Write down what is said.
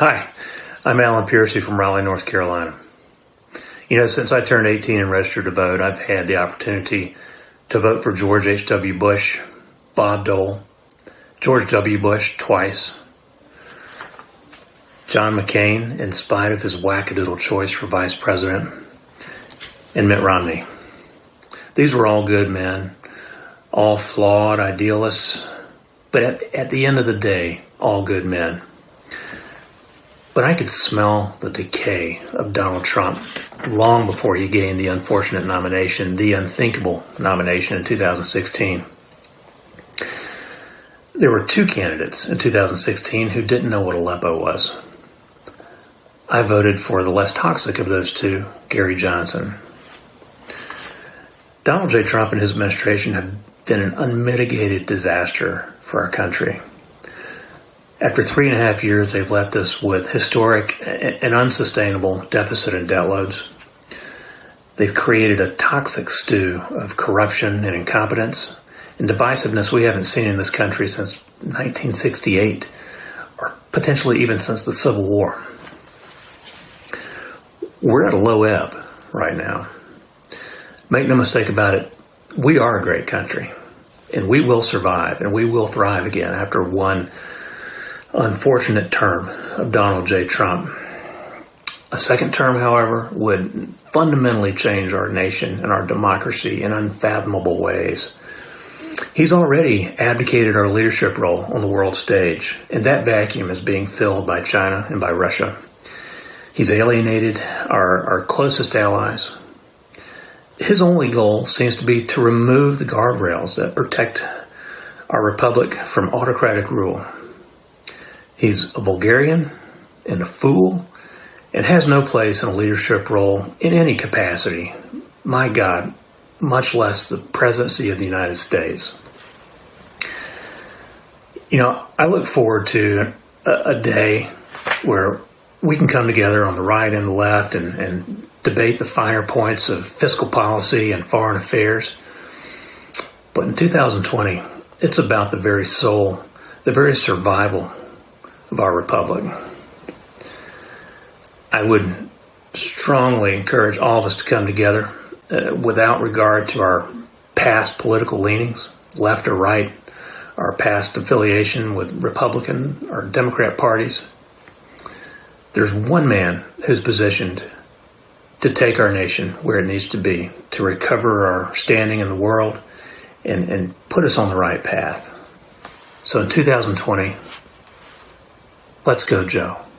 Hi, I'm Alan Piercy from Raleigh, North Carolina. You know, since I turned 18 and registered to vote, I've had the opportunity to vote for George H.W. Bush, Bob Dole, George W. Bush twice, John McCain, in spite of his wackadoodle choice for vice president, and Mitt Romney. These were all good men, all flawed idealists, but at, at the end of the day, all good men. But I could smell the decay of Donald Trump long before he gained the unfortunate nomination, the unthinkable nomination in 2016. There were two candidates in 2016 who didn't know what Aleppo was. I voted for the less toxic of those two, Gary Johnson. Donald J. Trump and his administration have been an unmitigated disaster for our country. After three and a half years, they've left us with historic and unsustainable deficit and debt loads. They've created a toxic stew of corruption and incompetence and divisiveness we haven't seen in this country since 1968 or potentially even since the Civil War. We're at a low ebb right now. Make no mistake about it, we are a great country and we will survive and we will thrive again after one unfortunate term of Donald J. Trump. A second term, however, would fundamentally change our nation and our democracy in unfathomable ways. He's already abdicated our leadership role on the world stage, and that vacuum is being filled by China and by Russia. He's alienated our, our closest allies. His only goal seems to be to remove the guardrails that protect our republic from autocratic rule. He's a vulgarian and a fool and has no place in a leadership role in any capacity. My God, much less the presidency of the United States. You know, I look forward to a, a day where we can come together on the right and the left and, and debate the finer points of fiscal policy and foreign affairs. But in 2020, it's about the very soul, the very survival of our republic. I would strongly encourage all of us to come together uh, without regard to our past political leanings, left or right, our past affiliation with Republican or Democrat parties. There's one man who's positioned to take our nation where it needs to be, to recover our standing in the world and, and put us on the right path. So in 2020, Let's go, Joe.